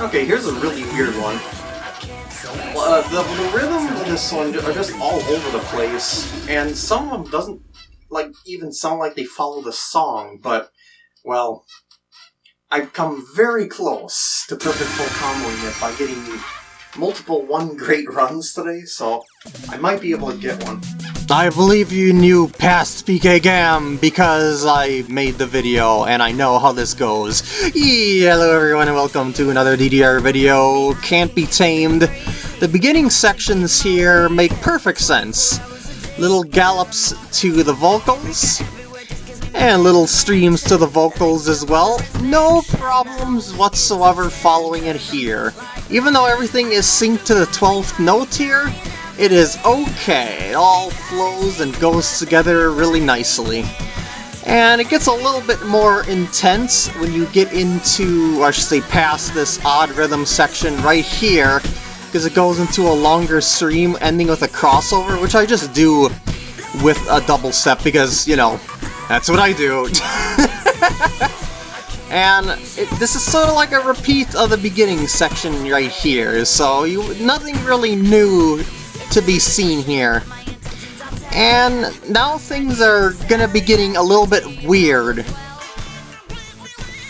Okay, here's a really weird one. Uh, the, the rhythms of this one are just all over the place, and some of them doesn't like even sound like they follow the song, but, well, I've come very close to perfect full comboing it by getting multiple one great runs today, so I might be able to get one. I believe you knew past PK Gam because I made the video and I know how this goes. Hello everyone and welcome to another DDR video, Can't Be Tamed. The beginning sections here make perfect sense. Little gallops to the vocals, and little streams to the vocals as well. No problems whatsoever following it here. Even though everything is synced to the 12th note here, it is okay. It all flows and goes together really nicely. And it gets a little bit more intense when you get into, I should say past this odd rhythm section right here, because it goes into a longer stream ending with a crossover, which I just do with a double step because, you know, that's what I do. and it, this is sort of like a repeat of the beginning section right here, so you nothing really new to be seen here. And now things are gonna be getting a little bit weird.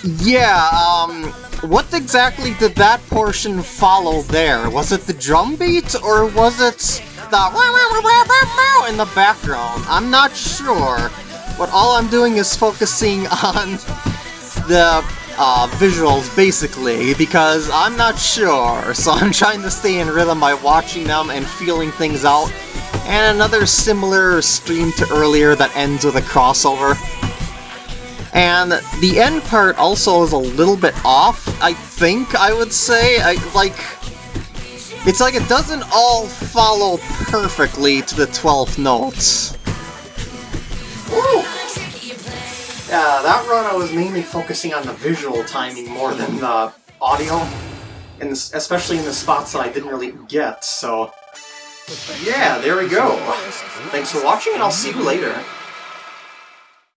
Yeah, um, what exactly did that portion follow there? Was it the drum beat, or was it the in the background? I'm not sure, but all I'm doing is focusing on the uh, visuals, basically, because I'm not sure, so I'm trying to stay in rhythm by watching them and feeling things out. And another similar stream to earlier that ends with a crossover. And the end part also is a little bit off, I think I would say. I like It's like it doesn't all follow perfectly to the 12th notes. Yeah, that run I was mainly focusing on the visual timing more than the audio, and especially in the spots that I didn't really get, so... Yeah, there we go. Thanks for watching, and I'll see you later.